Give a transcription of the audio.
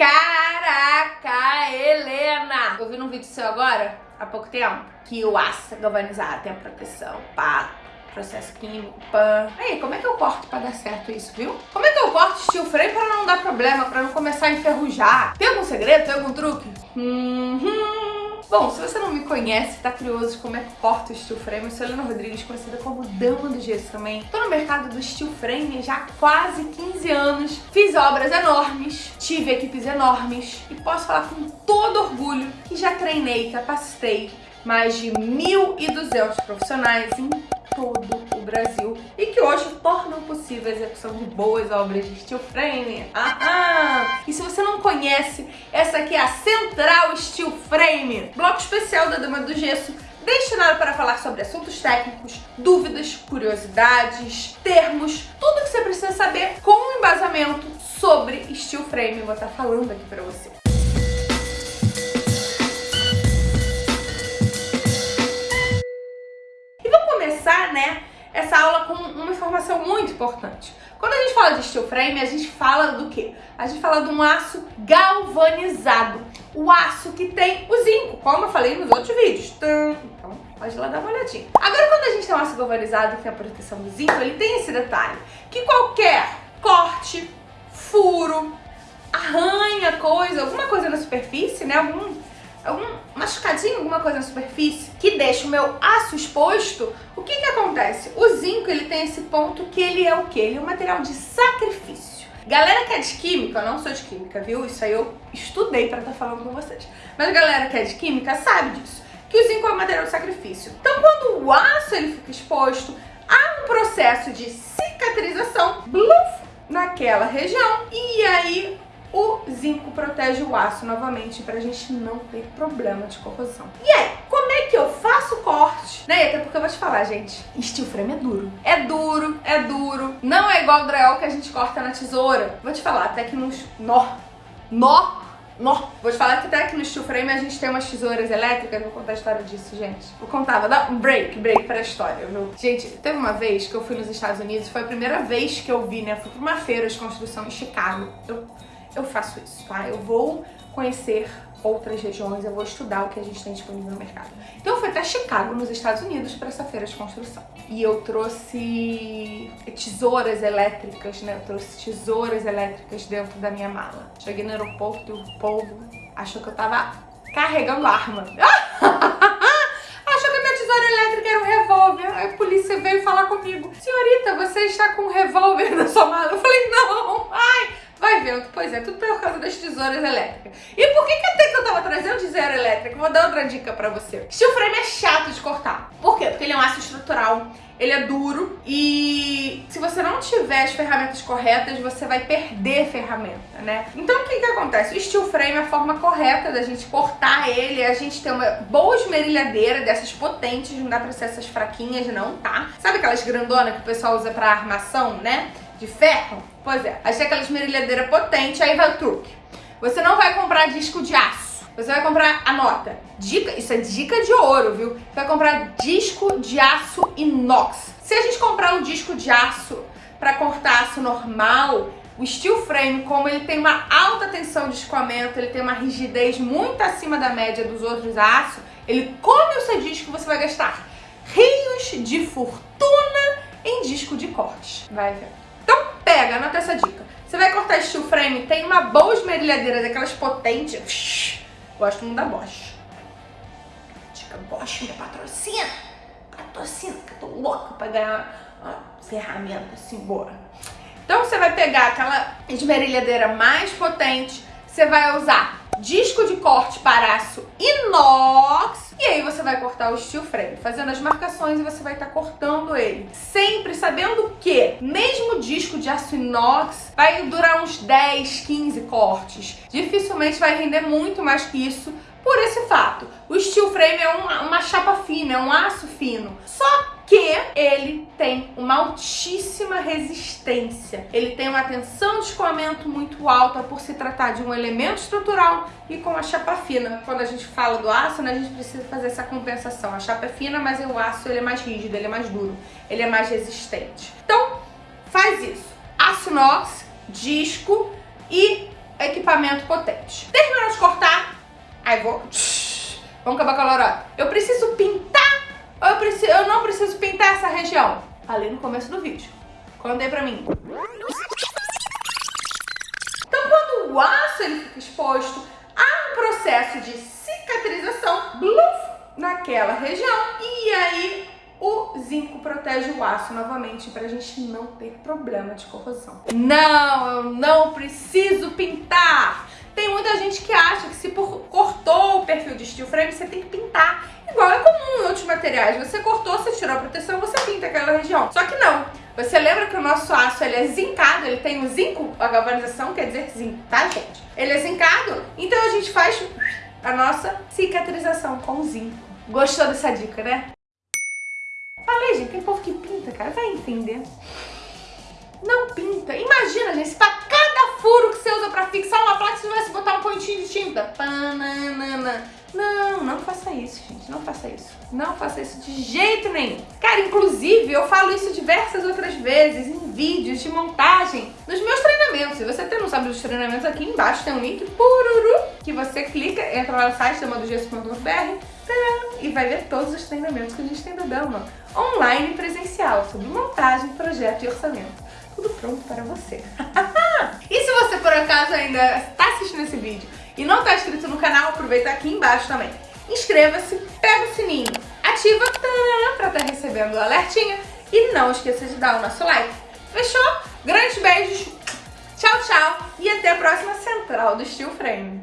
Caraca, Helena! Eu vi num vídeo seu agora, há pouco tempo, que o aço galvanizado tem a proteção, pá, processo químico, pã. Aí, como é que eu corto pra dar certo isso, viu? Como é que eu corto steel frame pra não dar problema, pra não começar a enferrujar? Tem algum segredo? Tem algum truque? Hum, Bom, se você não me conhece, tá curioso de como é que corta o steel frame, eu sou Helena Rodrigues, conhecida como Dama do Gesso também. Tô no mercado do steel frame já há quase 15 anos. Fiz obras enormes, tive equipes enormes e posso falar com todo orgulho que já treinei, capacitei mais de 1.200 profissionais em possível a execução de boas obras de steel frame. Aham! E se você não conhece, essa aqui é a Central Steel Frame, bloco especial da Dama do Gesso, destinado para falar sobre assuntos técnicos, dúvidas, curiosidades, termos, tudo que você precisa saber com um embasamento sobre steel frame. Vou estar falando aqui para você. começar, né, essa aula com uma informação muito importante. Quando a gente fala de steel frame, a gente fala do quê? A gente fala de um aço galvanizado. O aço que tem o zinco, como eu falei nos outros vídeos. Então, pode lá dar uma olhadinha. Agora, quando a gente tem um aço galvanizado que tem a proteção do zinco, ele tem esse detalhe, que qualquer corte, furo, arranha coisa, alguma coisa na superfície, né, algum algum machucadinho, alguma coisa na superfície, que deixa o meu aço exposto, o que que acontece? O zinco, ele tem esse ponto que ele é o quê? Ele é um material de sacrifício. Galera que é de química, eu não sou de química, viu? Isso aí eu estudei pra estar tá falando com vocês. Mas galera que é de química sabe disso, que o zinco é um material de sacrifício. Então quando o aço ele fica exposto, há um processo de cicatrização, bluf, naquela região, e aí o zinco protege o aço novamente pra gente não ter problema de corrosão. E aí, como é que eu faço o corte? Né? Até porque eu vou te falar, gente, steel frame é duro. É duro, é duro. Não é igual o drywall que a gente corta na tesoura. Vou te falar, até que nos... Nó! Nó! Nó! Vou te falar que até aqui no steel frame a gente tem umas tesouras elétricas, vou contar a história disso, gente. Vou contar, vou dar um break, break pra história, viu? Gente, teve uma vez que eu fui nos Estados Unidos, foi a primeira vez que eu vi, né? Fui pra uma feira de construção em Chicago. Eu eu faço isso, tá? Eu vou conhecer outras regiões, eu vou estudar o que a gente tem disponível no mercado. Então eu fui até Chicago, nos Estados Unidos, para essa feira de construção. E eu trouxe tesouras elétricas, né? Eu trouxe tesouras elétricas dentro da minha mala. Cheguei no aeroporto o povo achou que eu tava carregando arma. achou que a minha tesoura elétrica era um revólver. Aí a polícia veio falar comigo. Senhorita, você está com um revólver na sua mala? Eu falei, não. Pois é, tudo por causa das tesouras elétricas. E por que que até que eu tava trazendo tesoura elétrica? Vou dar outra dica pra você. Steel frame é chato de cortar. Por quê? Porque ele é um aço estrutural, ele é duro e se você não tiver as ferramentas corretas, você vai perder ferramenta, né? Então o que que acontece? O steel frame é a forma correta da gente cortar ele, a gente tem uma boa esmerilhadeira dessas potentes, não dá pra ser essas fraquinhas não, tá? Sabe aquelas grandonas que o pessoal usa pra armação, né? De ferro? Pois é, tem aquela esmerilhadeira potente, aí vai o truque. Você não vai comprar disco de aço. Você vai comprar, anota, dica, isso é dica de ouro, viu? Você vai comprar disco de aço inox. Se a gente comprar um disco de aço para cortar aço normal, o steel frame, como ele tem uma alta tensão de escoamento, ele tem uma rigidez muito acima da média dos outros aços, ele come o seu disco você vai gastar rios de fortuna em disco de corte. Vai ver pega, anota essa dica. Você vai cortar steel frame, tem uma boa esmerilhadeira daquelas potentes. Gosto muito da Bosch. Dica Bosch, minha patrocina. Patrocina, que eu tô louca pra ganhar uma ferramenta assim boa. Então você vai pegar aquela esmerilhadeira mais potente, você vai usar disco de corte para aço inox. E aí você vai cortar o steel frame, fazendo as marcações e você vai estar tá cortando ele. Sempre sabendo que, mesmo disco de aço inox, vai durar uns 10, 15 cortes. Dificilmente vai render muito mais que isso, por esse fato. O steel frame é uma, uma chapa fina, é um aço fino. Só que ele tem uma altíssima resistência. Ele tem uma tensão de escoamento muito alta por se tratar de um elemento estrutural e com a chapa fina. Quando a gente fala do aço, né, a gente precisa fazer essa compensação. A chapa é fina, mas o aço ele é mais rígido, ele é mais duro, ele é mais resistente. Então, faz isso. Aço inox, disco e equipamento potente. Terminou de cortar, aí vou... Vamos acabar com a lorota. Eu preciso pintar preciso, eu não preciso pintar essa região? Ali no começo do vídeo. Contei pra mim. Então quando o aço ele fica exposto, há um processo de cicatrização, bluf, naquela região. E aí o zinco protege o aço novamente para a gente não ter problema de corrosão. Não, eu não preciso pintar. Muita gente que acha que se por, cortou o perfil de steel frame, você tem que pintar. Igual é comum em outros materiais. Você cortou, você tirou a proteção, você pinta aquela região. Só que não. Você lembra que o nosso aço ele é zincado, ele tem o zinco, a galvanização quer dizer zinco, tá gente? Ele é zincado, então a gente faz a nossa cicatrização com zinco. Gostou dessa dica, né? Falei, gente, tem povo que pinta, cara, vai entender. Não pinta. Imagina, gente, se pra cada furo que você usa pra fixar uma placa, você vai se botar um pontinho de tinta. Pananana. Não, não faça isso, gente. Não faça isso. Não faça isso de jeito nenhum. Cara, inclusive, eu falo isso diversas outras vezes em vídeos de montagem nos meus treinamentos. Se você não sabe dos treinamentos, aqui embaixo tem um link pururu que você clica, entra lá no site da e vai ver todos os treinamentos que a gente tem da Belma, online e presencial, sobre montagem, projeto e orçamento. Tudo pronto para você. por acaso ainda está assistindo esse vídeo e não está inscrito no canal, aproveita aqui embaixo também. Inscreva-se, pega o sininho, ativa para estar tá recebendo o alertinho e não esqueça de dar o nosso like. Fechou? Grandes beijos, tchau, tchau e até a próxima Central do Steel Frame.